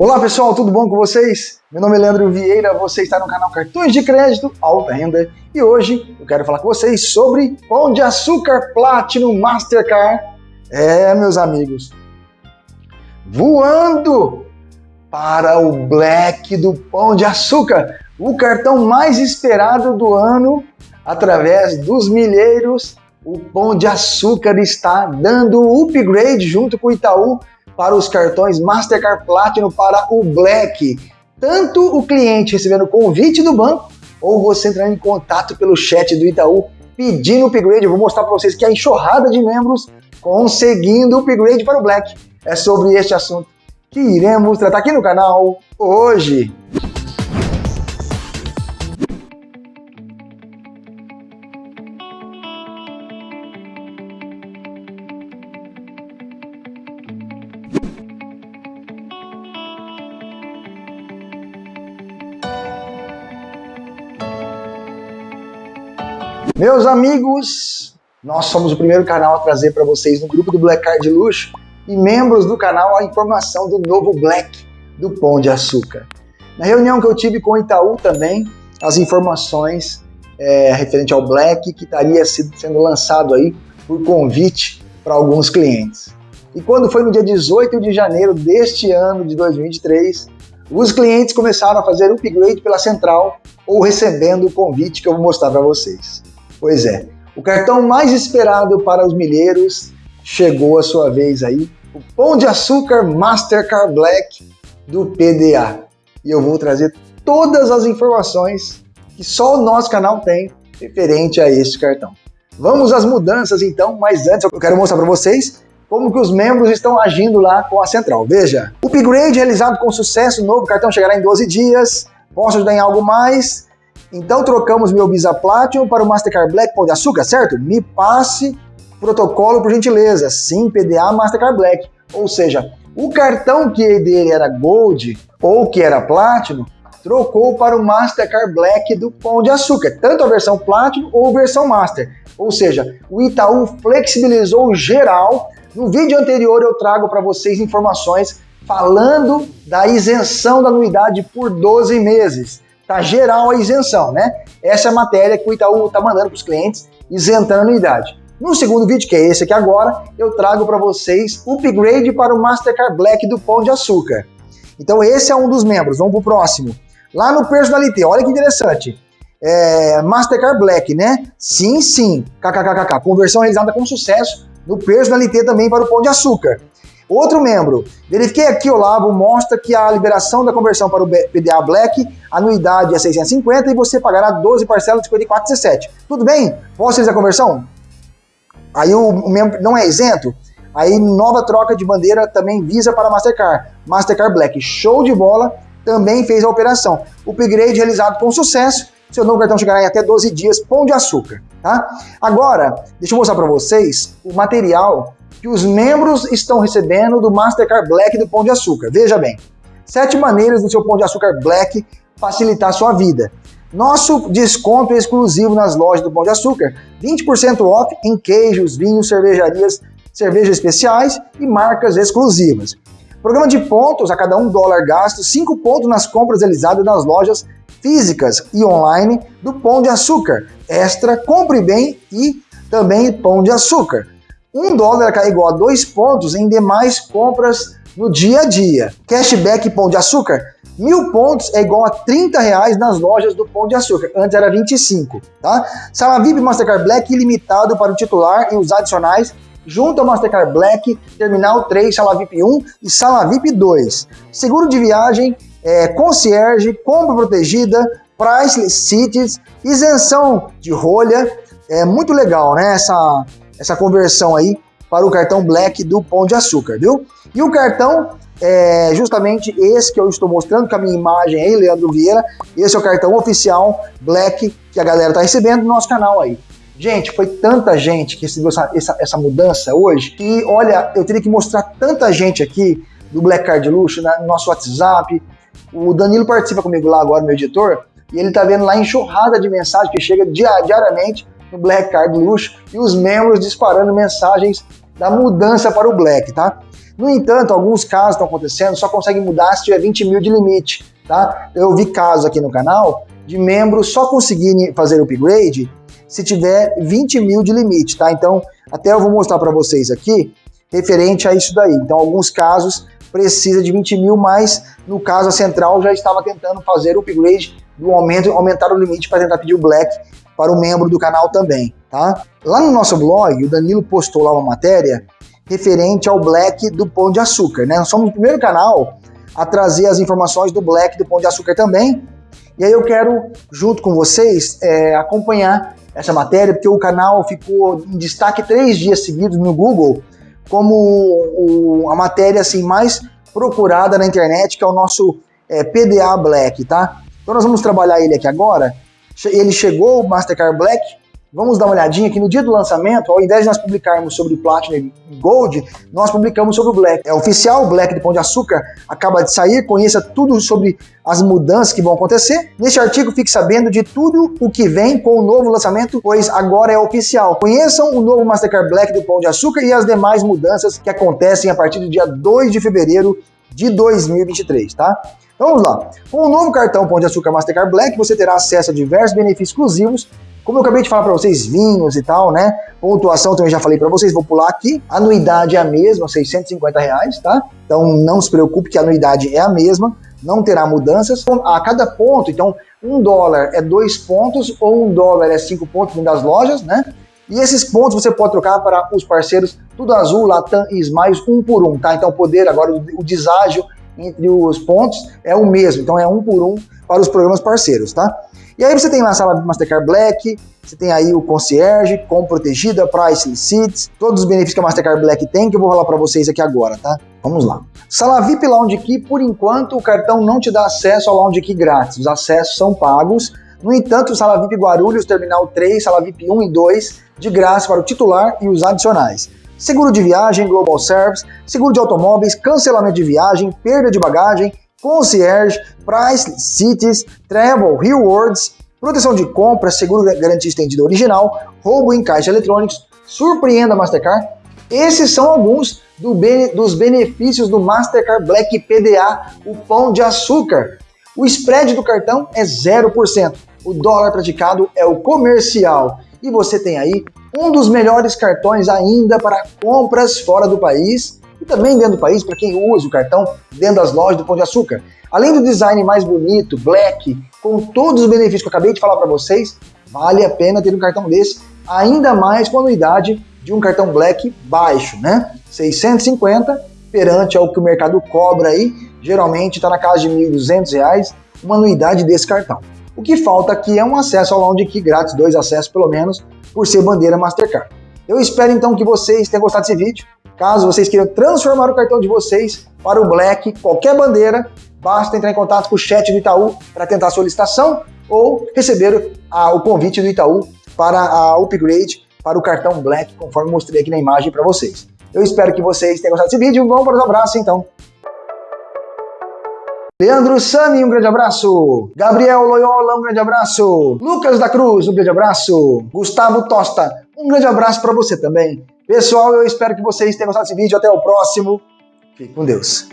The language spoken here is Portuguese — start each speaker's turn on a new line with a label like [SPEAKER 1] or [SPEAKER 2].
[SPEAKER 1] Olá pessoal, tudo bom com vocês? Meu nome é Leandro Vieira, você está no canal Cartões de Crédito Alta Renda e hoje eu quero falar com vocês sobre Pão de Açúcar Platinum Mastercard. É, meus amigos, voando para o Black do Pão de Açúcar, o cartão mais esperado do ano através dos milheiros. O Pão de Açúcar está dando upgrade junto com o Itaú para os cartões Mastercard Platinum para o Black. Tanto o cliente recebendo convite do banco, ou você entrando em contato pelo chat do Itaú pedindo upgrade. Eu vou mostrar para vocês que a enxurrada de membros conseguindo upgrade para o Black. É sobre este assunto que iremos tratar aqui no canal hoje. Meus amigos, nós somos o primeiro canal a trazer para vocês no grupo do Black Card Luxo e membros do canal a informação do novo Black do Pão de Açúcar. Na reunião que eu tive com o Itaú também, as informações é, referente ao Black que estaria sendo lançado aí por convite para alguns clientes. E quando foi no dia 18 de janeiro deste ano de 2023, os clientes começaram a fazer upgrade pela central ou recebendo o convite que eu vou mostrar para vocês. Pois é, o cartão mais esperado para os milheiros chegou a sua vez aí, o Pão de Açúcar Mastercard Black do PDA. E eu vou trazer todas as informações que só o nosso canal tem referente a este cartão. Vamos às mudanças então, mas antes eu quero mostrar para vocês como que os membros estão agindo lá com a central. Veja, o upgrade realizado com sucesso, novo cartão chegará em 12 dias, posso ajudar em algo mais? Então trocamos meu Visa Platinum para o Mastercard Black Pão de Açúcar, certo? Me passe protocolo por gentileza. Sim, PDA Mastercard Black. Ou seja, o cartão que dele era Gold ou que era Platinum, trocou para o Mastercard Black do Pão de Açúcar, tanto a versão Platinum ou versão Master. Ou seja, o Itaú flexibilizou geral. No vídeo anterior eu trago para vocês informações falando da isenção da anuidade por 12 meses. Tá geral a isenção, né? Essa é a matéria que o Itaú está mandando para os clientes, isentando a anuidade. No segundo vídeo, que é esse aqui agora, eu trago para vocês o upgrade para o Mastercard Black do Pão de Açúcar. Então esse é um dos membros, vamos para o próximo. Lá no Personalité, olha que interessante. É, Mastercard Black, né? Sim, sim, kkkk, conversão realizada com sucesso no Personalité também para o Pão de Açúcar. Outro membro, verifiquei aqui, Olavo, mostra que a liberação da conversão para o PDA Black, anuidade é 650 e você pagará 12 parcelas de 54,17. Tudo bem? Posso fazer a conversão? Aí o, o membro não é isento? Aí nova troca de bandeira também visa para Mastercard. Mastercard Black, show de bola, também fez a operação. O upgrade realizado com sucesso, seu novo cartão chegará em até 12 dias, pão de açúcar, tá? Agora, deixa eu mostrar para vocês o material que os membros estão recebendo do Mastercard Black do Pão de Açúcar. Veja bem, sete maneiras do seu Pão de Açúcar Black facilitar a sua vida. Nosso desconto é exclusivo nas lojas do Pão de Açúcar, 20% off em queijos, vinhos, cervejarias, cervejas especiais e marcas exclusivas. Programa de pontos a cada um dólar gasto, 5 pontos nas compras realizadas nas lojas físicas e online do Pão de Açúcar. Extra, compre bem e também Pão de Açúcar. Um dólar é igual a dois pontos em demais compras no dia a dia. Cashback Pão de Açúcar, mil pontos é igual a 30 reais nas lojas do Pão de Açúcar. Antes era 25, tá? Sala VIP Mastercard Black ilimitado para o titular e os adicionais junto ao Mastercard Black, Terminal 3, Sala VIP 1 e Sala VIP 2. Seguro de viagem, é, concierge, compra protegida, priceless cities, isenção de rolha. É muito legal, né? Essa essa conversão aí para o cartão Black do Pão de Açúcar, viu? E o cartão é justamente esse que eu estou mostrando com a minha imagem aí, Leandro Vieira. Esse é o cartão oficial Black que a galera está recebendo no nosso canal aí. Gente, foi tanta gente que recebeu essa, essa, essa mudança hoje que, olha, eu teria que mostrar tanta gente aqui do Black Card Luxo no nosso WhatsApp. O Danilo participa comigo lá agora, meu editor, e ele tá vendo lá enxurrada de mensagem que chega diariamente no Black Card Luxo e os membros disparando mensagens da mudança para o Black, tá? No entanto, alguns casos estão acontecendo, só consegue mudar se tiver 20 mil de limite, tá? Eu vi casos aqui no canal de membros só conseguirem fazer upgrade se tiver 20 mil de limite, tá? Então, até eu vou mostrar para vocês aqui, referente a isso daí. Então, alguns casos precisa de 20 mil, mas no caso a central já estava tentando fazer o upgrade do aumento, aumentar o limite para tentar pedir o black para o membro do canal também, tá? Lá no nosso blog, o Danilo postou lá uma matéria referente ao black do Pão de Açúcar, né? Nós somos o primeiro canal a trazer as informações do black do Pão de Açúcar também, e aí eu quero, junto com vocês, é, acompanhar essa matéria, porque o canal ficou em destaque três dias seguidos no Google como o, a matéria assim mais procurada na internet, que é o nosso é, PDA Black, tá? Então nós vamos trabalhar ele aqui agora. Ele chegou, o Mastercard Black, Vamos dar uma olhadinha que no dia do lançamento, ao invés de nós publicarmos sobre o Platinum e Gold, nós publicamos sobre o Black. É oficial, o Black do Pão de Açúcar acaba de sair, conheça tudo sobre as mudanças que vão acontecer. Neste artigo, fique sabendo de tudo o que vem com o novo lançamento, pois agora é oficial. Conheçam o novo Mastercard Black do Pão de Açúcar e as demais mudanças que acontecem a partir do dia 2 de fevereiro de 2023, tá? Então vamos lá. Com o novo cartão Pão de Açúcar Mastercard Black, você terá acesso a diversos benefícios exclusivos como eu acabei de falar para vocês, vinhos e tal, né? Pontuação também já falei para vocês, vou pular aqui. Anuidade é a mesma, 650 reais, tá? Então não se preocupe que a anuidade é a mesma, não terá mudanças. A cada ponto, então, um dólar é dois pontos ou um dólar é cinco pontos das lojas, né? E esses pontos você pode trocar para os parceiros Tudo Azul, Latam e Smiles um por um, tá? Então poder agora, o deságio entre os pontos é o mesmo, então é um por um para os programas parceiros, tá? E aí você tem lá a sala Mastercard Black, você tem aí o concierge, com protegida, price seats, todos os benefícios que a Mastercard Black tem, que eu vou falar para vocês aqui agora, tá? Vamos lá. Sala VIP Lounge Key, por enquanto, o cartão não te dá acesso ao Lounge Key grátis, os acessos são pagos. No entanto, Sala VIP Guarulhos, Terminal 3, Sala VIP 1 e 2, de graça para o titular e os adicionais. Seguro de viagem, Global Service, seguro de automóveis, cancelamento de viagem, perda de bagagem, concierge, price, cities, travel, rewards, proteção de compra, seguro garantia estendida original, roubo em caixa eletrônicos, surpreenda Mastercard. Esses são alguns do dos benefícios do Mastercard Black PDA, o pão de açúcar. O spread do cartão é 0%. O dólar praticado é o comercial. E você tem aí um dos melhores cartões ainda para compras fora do país e também dentro do país para quem usa o cartão dentro das lojas do Pão de Açúcar. Além do design mais bonito, black, com todos os benefícios que eu acabei de falar para vocês, vale a pena ter um cartão desse, ainda mais com a anuidade de um cartão black baixo, né? 650 perante ao que o mercado cobra aí, geralmente está na casa de R$ 1.200, uma anuidade desse cartão. O que falta aqui é um acesso ao Lounge Key grátis, dois acessos pelo menos, por ser bandeira Mastercard. Eu espero então que vocês tenham gostado desse vídeo. Caso vocês queiram transformar o cartão de vocês para o Black, qualquer bandeira, basta entrar em contato com o chat do Itaú para tentar a solicitação ou receber a, o convite do Itaú para a upgrade para o cartão Black, conforme mostrei aqui na imagem para vocês. Eu espero que vocês tenham gostado desse vídeo. Vamos para os abraços então. Leandro Sami, um grande abraço. Gabriel Loyola, um grande abraço. Lucas da Cruz, um grande abraço. Gustavo Tosta, um grande abraço para você também. Pessoal, eu espero que vocês tenham gostado desse vídeo. Até o próximo. Fique com Deus.